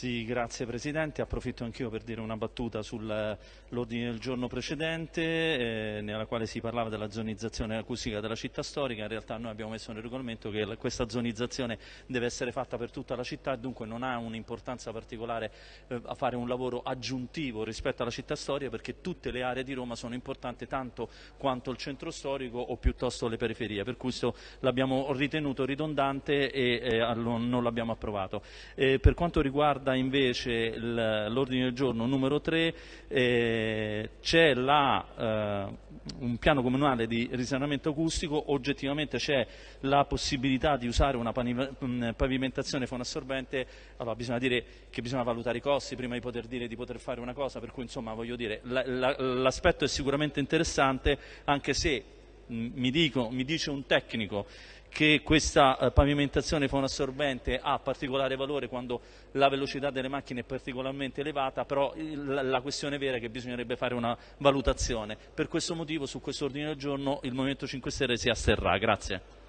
Sì, grazie Presidente. Approfitto anch'io per dire una battuta sull'ordine del giorno precedente, eh, nella quale si parlava della zonizzazione acustica della città storica. In realtà noi abbiamo messo nel regolamento che questa zonizzazione deve essere fatta per tutta la città e dunque non ha un'importanza particolare eh, a fare un lavoro aggiuntivo rispetto alla città storica perché tutte le aree di Roma sono importanti tanto quanto il centro storico o piuttosto le periferie. Per questo l'abbiamo ritenuto ridondante e eh, non l'abbiamo approvato. Eh, per quanto riguarda riguarda invece l'ordine del giorno numero 3 eh, c'è eh, un piano comunale di risanamento acustico, oggettivamente c'è la possibilità di usare una pavimentazione fonassorbente, allora bisogna dire che bisogna valutare i costi prima di poter dire di poter fare una cosa, per cui insomma l'aspetto è sicuramente interessante anche se mi, dico, mi dice un tecnico che questa eh, pavimentazione fonassorbente ha particolare valore quando la velocità delle macchine è particolarmente elevata, però la questione vera è che bisognerebbe fare una valutazione. Per questo motivo su questo ordine del giorno il Movimento 5 Stelle si asterrà. Grazie.